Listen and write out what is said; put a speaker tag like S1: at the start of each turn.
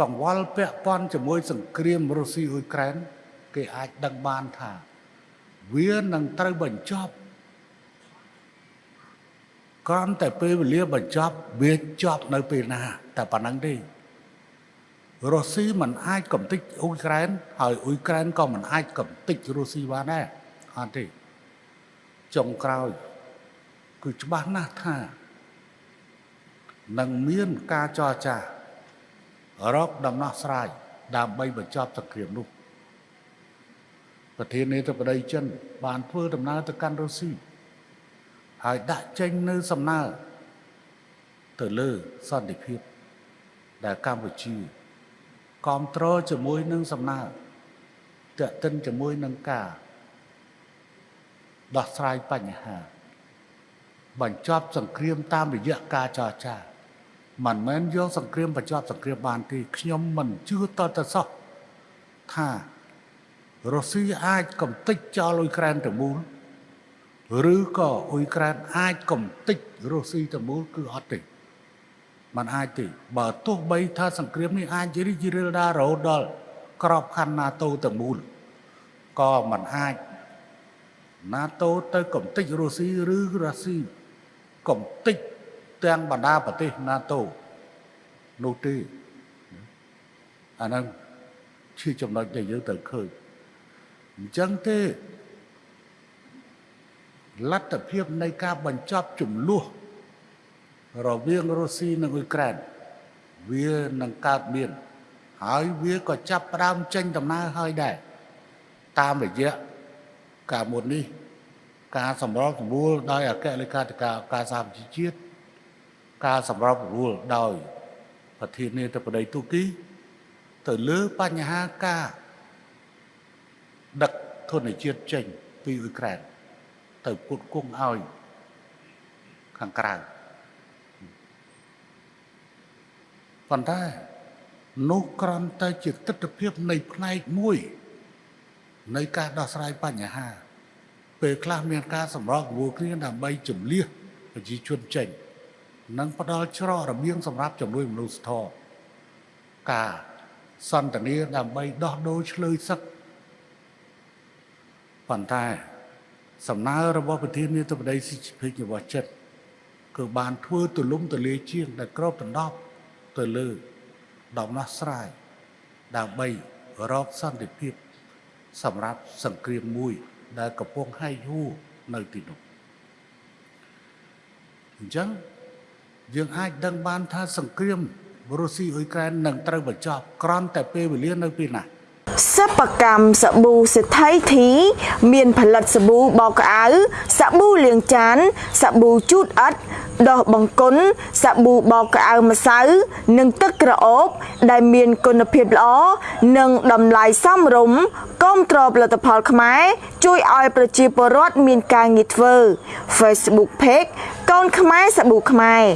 S1: កង្វល់ពាក់ព័ន្ធជាមួយសង្គ្រាមរុស្ស៊ីអ៊ុយក្រែនគេអាចដឹងបានថា វានឹងត្រូវបញ្ចប់គ្រាន់តែពេលវេលាបញ្ចប់វាចប់នៅពេលណា តែប៉ុណ្្នឹងទេរុស្ស៊ីមិនអាចកំទេចអ៊ុយក្រែនហើយអ៊ុយក្រែនក៏មិនអាចកំទេចរុស្ស៊ីបានដែរអត់ទេចុងក្រោយ គឺច្បាស់ណាស់ថានឹងមានការចរចា រកដំណោះស្រាយដើម្បីបញ្ចប់សង្គ្រាមនោះប្រធានាធិបតីចិន បានធ្វើដំណើរទៅកាន់រុស្ស៊ីហើយដាក់ចេញនៅសំណើទៅលើសន្តិភាព ដែលកម្ពុជាគ្រប់គ្រងជាមួយនឹងសំណើតេតិនជាមួយនឹងការដោះស្រាយបញ្ហា បញ្ចប់សង្គ្រាមតាមរយៈការចរចា មិនមែនយកសង្គ្រាមបញ្ចប់សង្គ្រាមបានទេខ្ញុំមិនជឿតទៅសោះថារុស្ស៊ីអាចកំទេចចោលអ៊ុយក្រែនទៅមូលឬក៏អ៊ុយក្រែនអាចកំទេចរុស្ស៊ីទៅមូលគឺអត់ទេมันអាចទេបើទោះបីថាសង្គ្រាមនេះអាចរីករាលដាលរហូតដល់ក្របខ័ណ្ឌ NATO ទៅមូលក៏มันអាច NATO ទៅកំទេចរុស្ស៊ីឬរុស្ស៊ីកំទេច ទាំងបណ្ដាប្រទេស NATO នោះទេអាហ្នឹងជាចំណុចដែលយើងត្រូវឃើញអញ្ចឹងទេលទ្ធភាពនៃការបញ្ចប់ចំនួនរវាងរុស្ស៊ីនិងអ៊ុយក្រែនវានឹងកើតមានហើយវាក៏ចាប់ផ្ដើមចេញដំណើរហើយដែរតាមរយៈការមុននេះ ការសម្របសម្រួលដោយអគ្គលេខាធិការការសហប្រជាជាតិ ការសម្របសម្រួលដោយប្រធានាធិបតីទូគី ទៅលើបញ្ហាការដឹកធនជាតិចេញពីអ៊ុយក្រែនទៅពុតគង់ឲ្យខាងក្រៅប៉ុន្តែនោះក្រំតែជាទស្សនវិជ្ជានៃផ្នែកមួយ នៃការដោះស្រាយបញ្ហា ពេលខ្លះមានការសម្របសម្រួលគ្នាដើម្បីជំលះប្រជាជនចេញ និងផ្ដល់ច្រករបៀងសម្រាប់ជំនួយមនុស្សធម៌ការសន្តានាដើម្បីដោះដូរឆ្លើយសឹកប៉ុន្តែសំណើរបស់ប្រធានាធិបតីស៊ីជីភិករបស់ចិត្តគឺបានធ្វើទលំទលាជាងដែលក្របដណ្ដប់ទៅលើដំណោះស្រាយដើម្បីរកសន្តិភាព សម្រាប់សង្គ្រាមមួយ ដែលកំពុងហែកហួរនៅទីនោះអញ្ចឹង យើងអាចដឹងបានថាសង្គ្រាមរុស្ស៊ីអ៊ុយក្រែននឹងត្រូវបញ្ចប់ក្រំតែពេលវេលានៅពេលណា
S2: សិប្បកម្មសាប៊ូសេដ្ឋីធី មានផលិតសាប៊ូបោកក្អៅសាប៊ូលាងចានសាប៊ូជូតអិតដោះបង្គន់សាប៊ូបោកក្អៅម្សៅនិងទឹកក្រអូប ដែលមានគុណភាពល្អនិងតម្លៃសមរម្យគាំទ្រផលិតផលខ្មែរជួយឲ្យប្រជាពលរដ្ឋមានការងារធ្វើ Facebook Page កូនខ្មែរសាប៊ូខ្មែរ